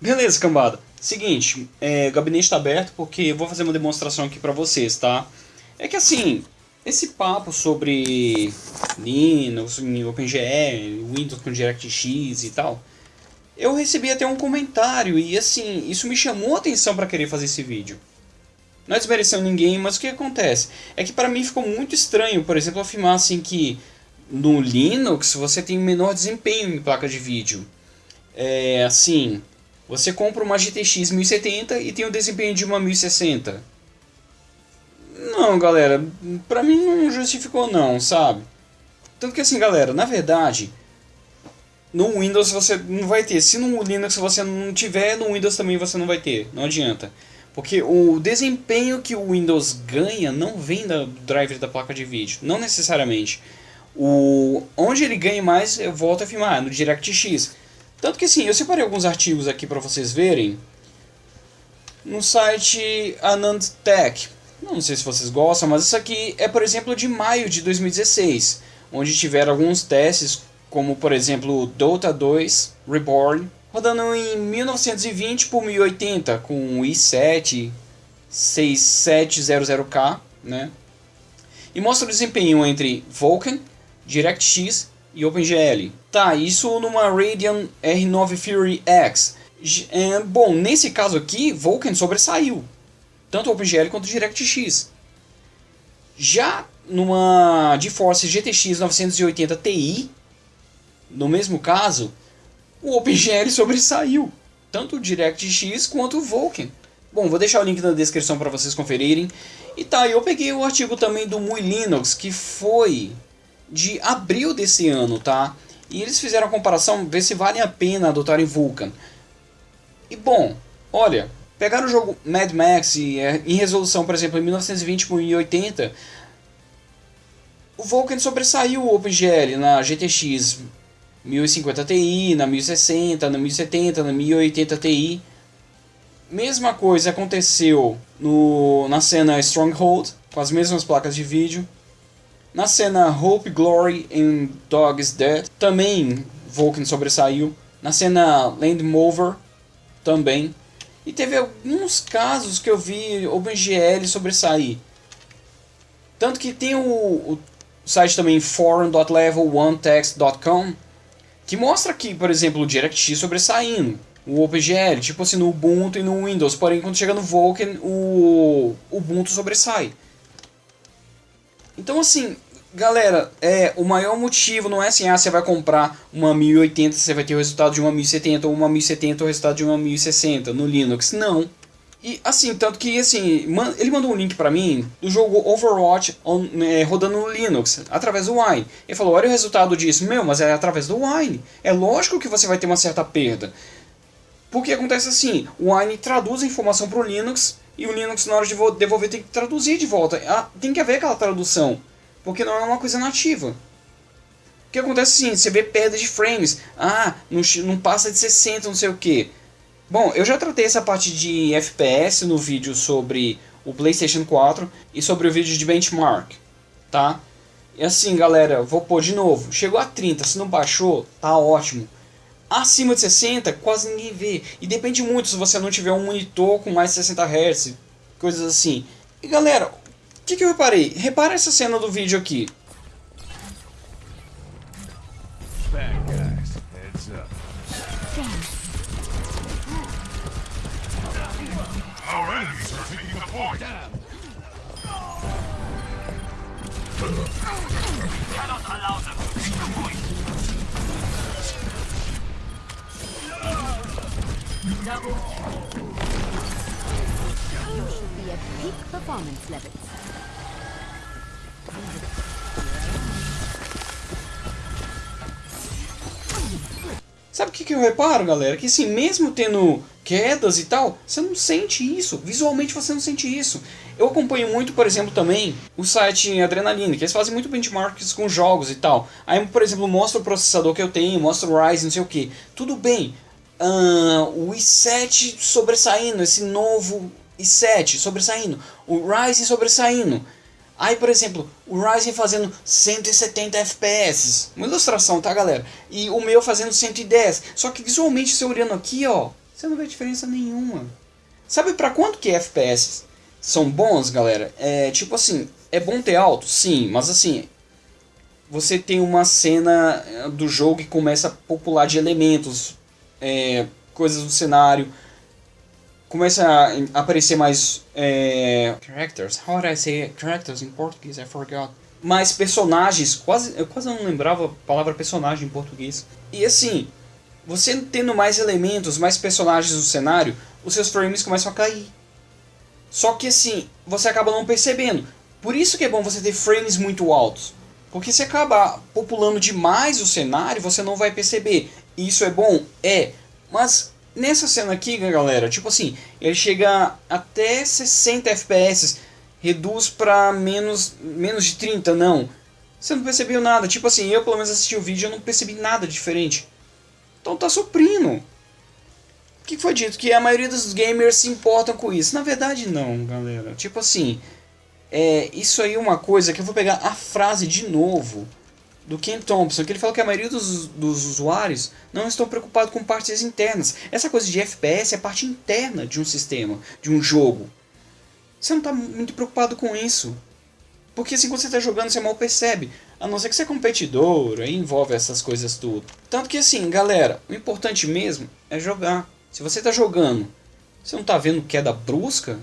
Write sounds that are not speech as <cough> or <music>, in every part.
Beleza, cambada. Seguinte, é, o gabinete está aberto porque eu vou fazer uma demonstração aqui para vocês, tá? É que assim, esse papo sobre Linux, OpenGL, Windows com DirectX e tal, eu recebi até um comentário e assim, isso me chamou a atenção para querer fazer esse vídeo. Não é desmerecendo ninguém, mas o que acontece? É que para mim ficou muito estranho, por exemplo, afirmar assim que no Linux você tem menor desempenho em placa de vídeo. É assim, você compra uma GTX 1070 e tem o desempenho de uma 1060. Não, galera, pra mim não justificou não, sabe? Tanto que assim, galera, na verdade, no Windows você não vai ter. Se no Linux você não tiver, no Windows também você não vai ter. Não adianta. Porque o desempenho que o Windows ganha não vem do driver da placa de vídeo. Não necessariamente. O, onde ele ganha mais, eu volto a afirmar, no DirectX. Tanto que assim, eu separei alguns artigos aqui para vocês verem. No site Anand Tech. Não sei se vocês gostam, mas isso aqui é, por exemplo, de maio de 2016. Onde tiveram alguns testes como por exemplo Dota 2 Reborn, rodando em 1920 por 1080 com i7 6700K, né? E mostra o desempenho entre Vulkan, DirectX e OpenGL. Tá, isso numa Radeon R9 Fury X. É, bom, nesse caso aqui, Vulkan sobressaiu, tanto OpenGL quanto DirectX. Já numa GeForce GTX 980 Ti, no mesmo caso, o OpenGL <laughs> sobressaiu, tanto o DirectX quanto o Vulkan. Bom, vou deixar o link na descrição para vocês conferirem. E tá, eu peguei o artigo também do Muy Linux, que foi de abril desse ano, tá? E eles fizeram a comparação, ver se vale a pena adotar em Vulkan. E bom, olha, pegar o jogo Mad Max e, é, em resolução, por exemplo, em 1920 por 1080, o Vulkan sobressaiu o OpenGL na GTX 1050 Ti, na 1060, na 1070, na 1080 Ti. Mesma coisa aconteceu no, na cena Stronghold, com as mesmas placas de vídeo. Na cena Hope, Glory and Dog is Dead, também Vulkan sobressaiu. Na cena Land Mover, também. E teve alguns casos que eu vi OpenGL sobressair. Tanto que tem o, o site também forum.level1text.com que mostra aqui, por exemplo, o DirectX sobressaindo, o OpenGL, tipo assim, no Ubuntu e no Windows, porém quando chega no Vulkan, o Ubuntu sobressai. Então assim, galera, é, o maior motivo não é assim, ah, você vai comprar uma 1080, você vai ter o resultado de uma 1070, ou uma 1070 o resultado de uma 1060 no Linux. Não. E assim, tanto que assim, man, ele mandou um link para mim do jogo Overwatch on, é, rodando no Linux, através do Wine. Ele falou, olha o resultado disso. Meu, mas é através do Wine. É lógico que você vai ter uma certa perda. Porque acontece assim, o Wine traduz a informação para o Linux e o Linux na hora de devolver tem que traduzir de volta. Ah, tem que haver aquela tradução, porque não é uma coisa nativa. O que acontece assim, você vê perda de frames, ah, não, não passa de 60, não sei o que. Bom, eu já tratei essa parte de FPS no vídeo sobre o PlayStation 4 e sobre o vídeo de benchmark, tá? E assim, galera, vou pôr de novo. Chegou a 30, se não baixou, tá ótimo. Acima de 60, quase ninguém vê. E depende muito se você não tiver um monitor com mais de 60 Hz, coisas assim. E galera, o que, que eu reparei? Repara essa cena do vídeo aqui. Cannot allow them to You should be at peak performance levels. Sabe o que, que eu reparo, galera? Que assim, mesmo tendo quedas e tal, você não sente isso. Visualmente você não sente isso. Eu acompanho muito, por exemplo, também o site Adrenaline, que eles fazem muito benchmarks com jogos e tal. Aí, por exemplo, mostra o processador que eu tenho, mostra o Ryzen, não sei o que. Tudo bem, uh, o i7 sobressaindo, esse novo i7 sobressaindo, o Ryzen sobressaindo. Aí, por exemplo, o Ryzen fazendo 170 FPS. Uma ilustração, tá, galera? E o meu fazendo 110. Só que visualmente, você olhando aqui, ó, Você não vê diferença nenhuma. Sabe para quanto que FPS são bons, galera? É tipo assim, é bom ter alto? Sim, mas assim, você tem uma cena do jogo que começa a popular de elementos, é, coisas do cenário, começa a aparecer mais é, characters. How would I say characters in Portuguese? I forgot. Mais personagens, quase eu quase não lembrava a palavra personagem em português. E assim, você tendo mais elementos, mais personagens no cenário, os seus frames começam a cair. Só que assim, você acaba não percebendo. Por isso que é bom você ter frames muito altos. Porque se acabar populando demais o cenário, você não vai perceber. Isso é bom? É. Mas nessa cena aqui, galera, tipo assim, ele chega até 60 FPS, reduz pra menos, menos de 30, não. Você não percebeu nada. Tipo assim, eu pelo menos assisti o vídeo e não percebi nada diferente. Então tá suprindo. O que foi dito? Que a maioria dos gamers se importam com isso. Na verdade não, galera. Tipo assim, é, isso aí é uma coisa que eu vou pegar a frase de novo do Ken Thompson, que ele falou que a maioria dos, dos usuários não estão preocupados com partes internas. Essa coisa de FPS é parte interna de um sistema, de um jogo. Você não está muito preocupado com isso. Porque assim, quando você está jogando, você mal percebe. A não ser que você é competidor, aí envolve essas coisas tudo. Tanto que assim, galera, o importante mesmo é jogar. Se você está jogando, você não está vendo queda brusca,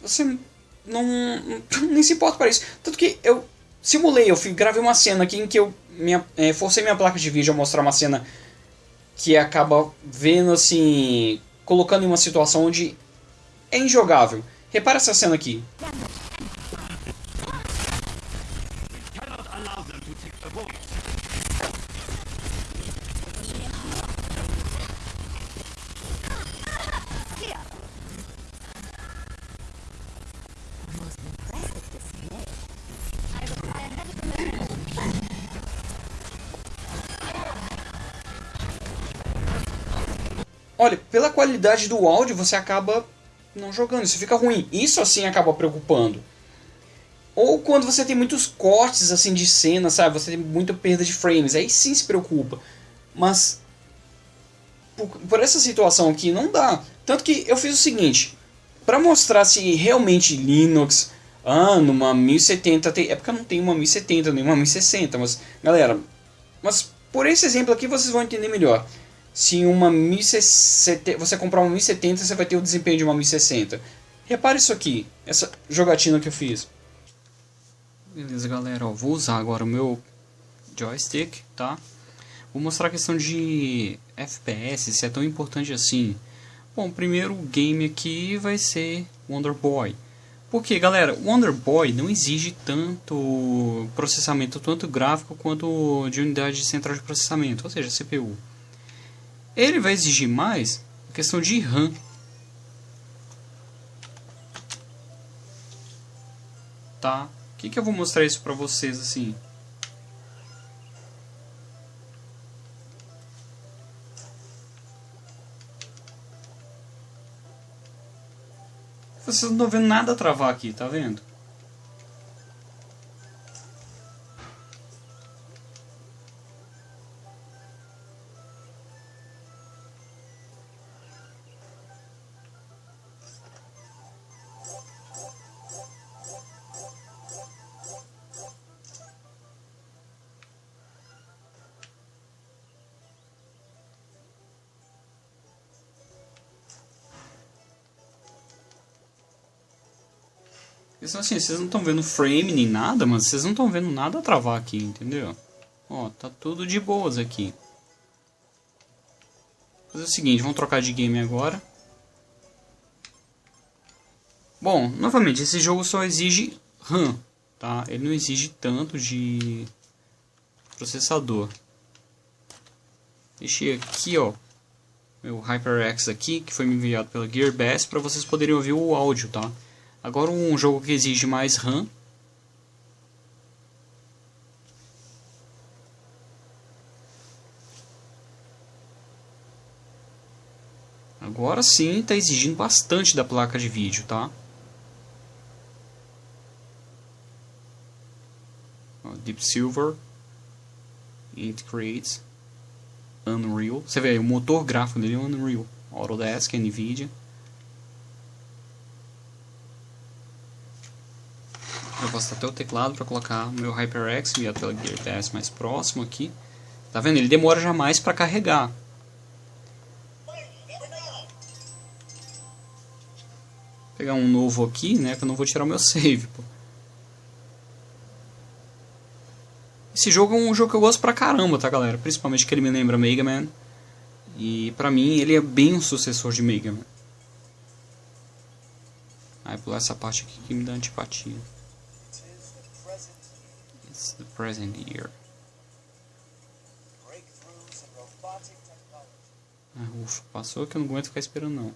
você não, <laughs> nem se importa para isso. Tanto que eu simulei, eu fui, gravei uma cena aqui em que eu minha, é, forcei minha placa de vídeo a mostrar uma cena que acaba vendo assim, colocando em uma situação onde é injogável. Repara essa cena aqui. Olha, pela qualidade do áudio você acaba não jogando, isso fica ruim. Isso assim acaba preocupando. Ou quando você tem muitos cortes assim de cena, sabe? Você tem muita perda de frames, aí sim se preocupa. Mas por, por essa situação aqui não dá. Tanto que eu fiz o seguinte, para mostrar se realmente Linux, ah, numa 1070 tem, é porque eu não tenho uma 1070 nem uma 1060, mas galera, mas por esse exemplo aqui vocês vão entender melhor se uma 1070, você comprar uma 1070, você vai ter o desempenho de uma 1060. Repare isso aqui, essa jogatina que eu fiz. Beleza, galera, ó, vou usar agora o meu joystick, tá? Vou mostrar a questão de FPS, se é tão importante assim. Bom, o primeiro game aqui vai ser Wonder Boy. Porque, galera, Wonder Boy não exige tanto processamento, tanto gráfico quanto de unidade central de processamento, ou seja, CPU. Ele vai exigir mais a questão de RAM. Tá? O que, que eu vou mostrar isso para vocês assim? Vocês não estão vendo nada travar aqui, tá vendo? Assim, vocês não estão vendo frame nem nada, mas vocês não estão vendo nada travar aqui, entendeu? Ó, tá tudo de boas aqui. Vou fazer o seguinte, vamos trocar de game agora. Bom, novamente, esse jogo só exige RAM, tá? Ele não exige tanto de processador. Deixei aqui, ó, meu HyperX aqui, que foi me enviado pela Gearbest, para vocês poderem ouvir o áudio, tá? Agora um jogo que exige mais RAM. Agora sim está exigindo bastante da placa de vídeo, tá? Deep Silver, It Creates, Unreal. Você vê, o motor gráfico dele é Unreal. Autodesk, NVIDIA. Eu até o teclado para colocar meu HyperX e a tela Gear TS mais próximo aqui. Tá vendo? Ele demora já mais para carregar. Vou pegar um novo aqui, né? Que eu não vou tirar o meu save, pô. Esse jogo é um jogo que eu gosto pra caramba, tá, galera? Principalmente que ele me lembra Mega Man. E pra mim ele é bem um sucessor de Mega Man. Aí pular essa parte aqui que me dá antipatia. The present year. Ah, ufa, passou que eu não aguento ficar esperando não.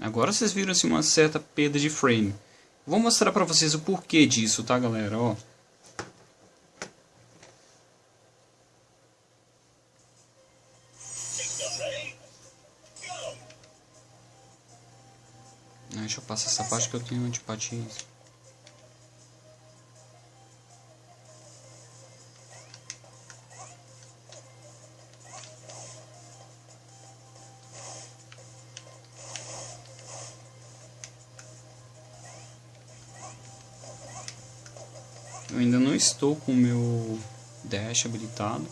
Agora vocês viram assim, uma certa perda de frame. Vou mostrar pra vocês o porquê disso, tá galera? Ó. Passar essa parte que eu tenho antipatia. Eu ainda não estou com o meu dash habilitado.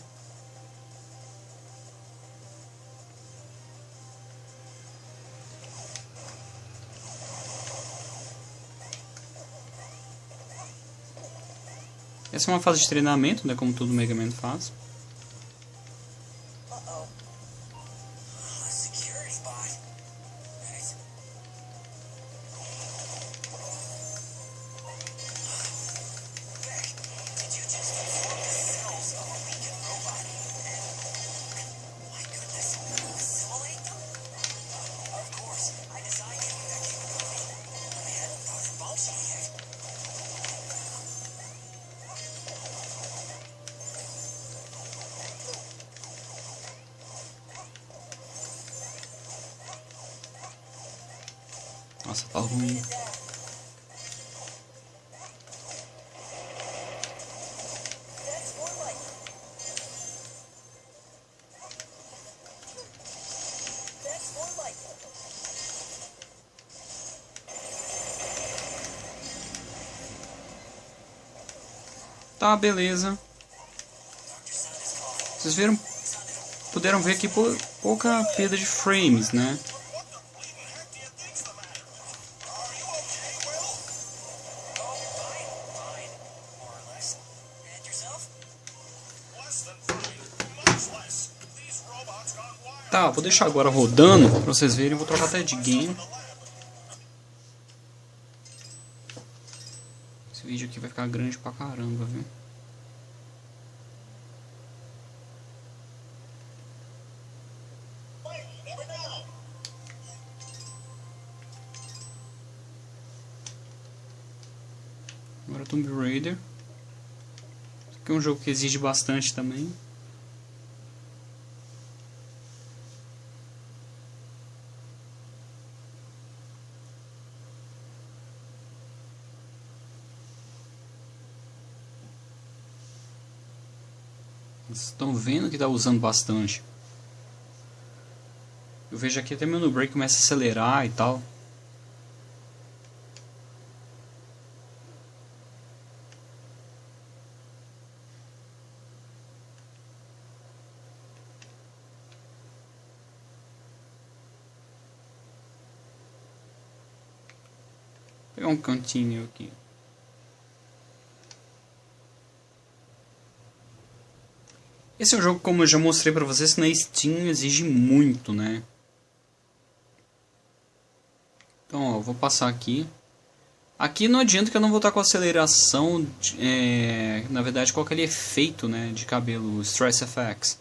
Essa é uma fase de treinamento, né, como todo Mega Man faz. Nossa, tá ruim. Tá, beleza. Vocês viram? Puderam ver aqui pouca perda de frames, né? Vou deixar agora rodando pra vocês verem. Vou trocar até de game. Esse vídeo aqui vai ficar grande pra caramba, viu? Agora Tomb Raider. Esse aqui é um jogo que exige bastante também. Estão vendo que está usando bastante. Eu vejo aqui até meu no break começa a acelerar e tal. Vou pegar um cantinho aqui. Esse é um jogo, como eu já mostrei pra vocês, na Steam exige muito, né? Então, ó, vou passar aqui. Aqui não adianta que eu não vou estar com aceleração, é, na verdade, com aquele efeito né, de cabelo, Stress FX.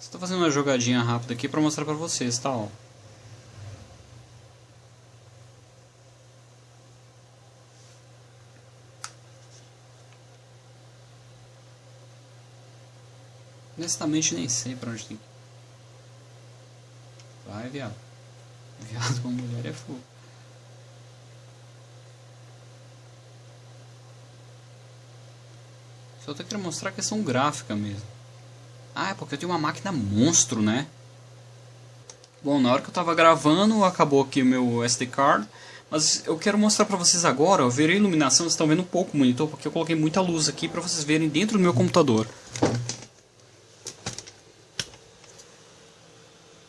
Estou fazendo uma jogadinha rápida aqui para mostrar para vocês, tá? Ó. Honestamente nem sei pra onde tem. Vai, viado. Viado com mulher é fogo. Só tô querendo mostrar a questão gráfica mesmo. Ah, é porque eu tenho uma máquina monstro, né? Bom, na hora que eu tava gravando, acabou aqui o meu SD card. Mas eu quero mostrar pra vocês agora, eu verei a iluminação, vocês estão vendo um pouco o monitor, porque eu coloquei muita luz aqui pra vocês verem dentro do meu computador.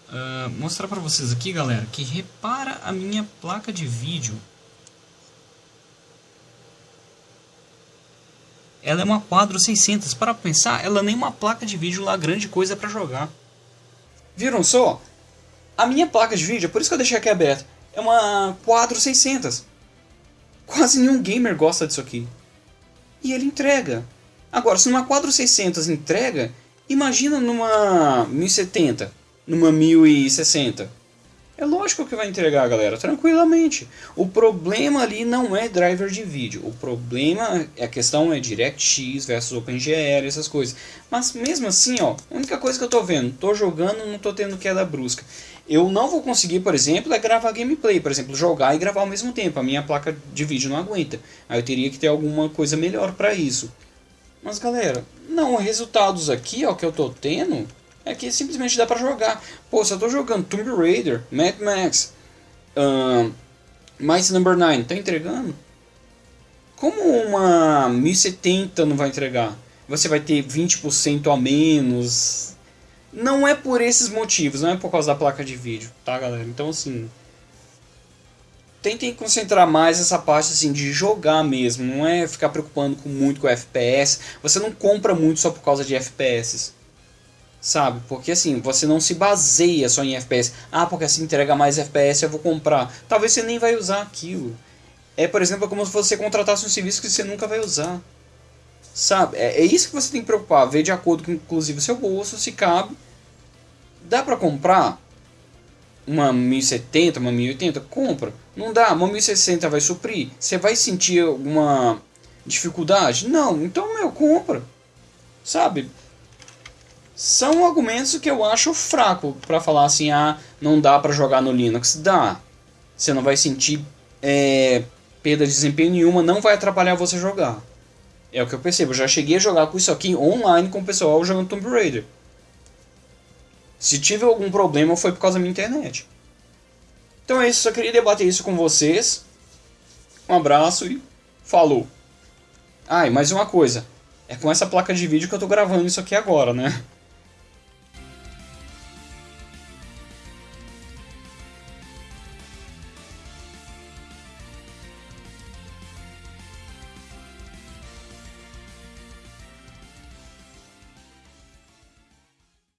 Uh, mostrar pra vocês aqui, galera, que repara a minha placa de vídeo. Ela é uma Quadro 600. Para pensar, ela nem uma placa de vídeo lá grande coisa para jogar. Viram só? A minha placa de vídeo, por isso que eu deixei aqui aberta, é uma Quadro 600. Quase nenhum gamer gosta disso aqui. E ele entrega. Agora, se numa Quadro 600 entrega, imagina numa 1070 numa 1060. É lógico que vai entregar, galera, tranquilamente. O problema ali não é driver de vídeo. O problema, a questão é DirectX versus OpenGL, essas coisas. Mas mesmo assim, ó, a única coisa que eu tô vendo, tô jogando, não tô tendo queda brusca. Eu não vou conseguir, por exemplo, é gravar gameplay, por exemplo, jogar e gravar ao mesmo tempo. A minha placa de vídeo não aguenta. Aí eu teria que ter alguma coisa melhor para isso. Mas galera, não, resultados aqui, ó, que eu tô tendo, é que simplesmente dá pra jogar. Pô, se eu tô jogando Tomb Raider, Mad Max, uh, Mice Number 9, tá entregando? Como uma 1070 não vai entregar? Você vai ter 20% a menos. Não é por esses motivos, não é por causa da placa de vídeo, tá galera? Então assim, tentem concentrar mais essa parte assim de jogar mesmo, não é ficar preocupando com muito com FPS. Você não compra muito só por causa de FPS sabe? Porque assim, você não se baseia só em FPS. Ah, porque assim entrega mais FPS, eu vou comprar. Talvez você nem vai usar aquilo. É, por exemplo, como se você contratasse um serviço que você nunca vai usar. Sabe? É, é isso que você tem que preocupar, ver de acordo com inclusive o seu bolso, se cabe. Dá pra comprar uma 1070, uma 1080? Compra. Não dá, uma 1060 vai suprir? Você vai sentir alguma dificuldade? Não, então, meu, compra. Sabe? São argumentos que eu acho fraco para falar assim, ah, não dá para jogar no Linux. Dá. Você não vai sentir é, perda de desempenho nenhuma, não vai atrapalhar você jogar. É o que eu percebo. Eu já cheguei a jogar com isso aqui online com o pessoal jogando Tomb Raider. Se tive algum problema foi por causa da minha internet. Então é isso, só queria debater isso com vocês. Um abraço e falou. Ah, e mais uma coisa. É com essa placa de vídeo que eu tô gravando isso aqui agora, né?